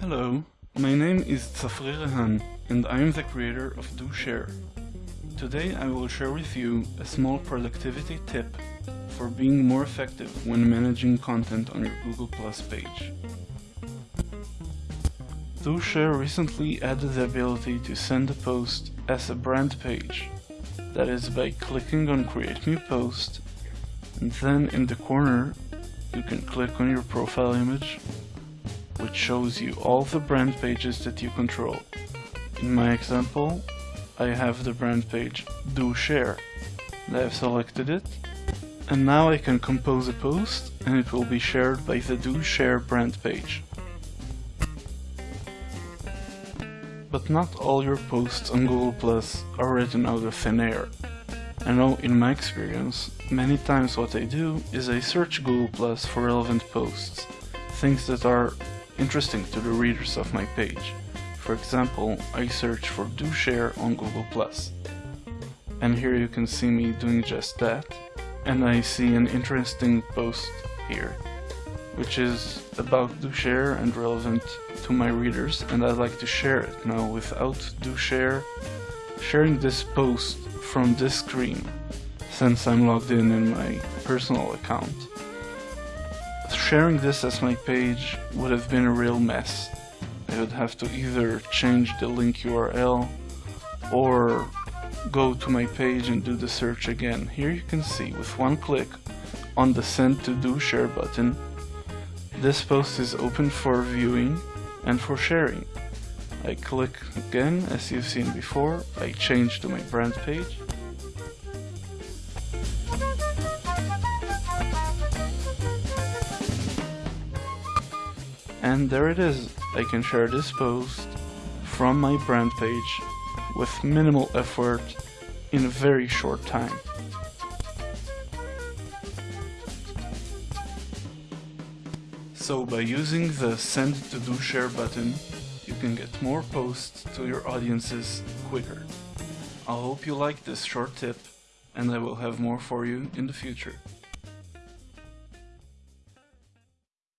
Hello, my name is Tzafrir Rehan and I am the creator of DoShare. Today I will share with you a small productivity tip for being more effective when managing content on your Google Plus page. DoShare recently added the ability to send a post as a brand page. That is by clicking on create new post and then in the corner you can click on your profile image which shows you all the brand pages that you control. In my example, I have the brand page DoShare. I have selected it, and now I can compose a post and it will be shared by the DoShare brand page. But not all your posts on Google Plus are written out of thin air. I know in my experience, many times what I do is I search Google Plus for relevant posts, things that are interesting to the readers of my page. For example, I search for DoShare on Google+. And here you can see me doing just that. And I see an interesting post here, which is about DoShare and relevant to my readers, and I'd like to share it. Now, without DoShare, sharing this post from this screen, since I'm logged in in my personal account, sharing this as my page would have been a real mess. I would have to either change the link URL or go to my page and do the search again. Here you can see with one click on the send to DoShare button, this post is open for viewing and for sharing. I click again as you've seen before, I change to my brand page And there it is, I can share this post from my brand page with minimal effort in a very short time. So by using the send to DoShare button, you can get more posts to your audiences quicker. I hope you like this short tip and I will have more for you in the future.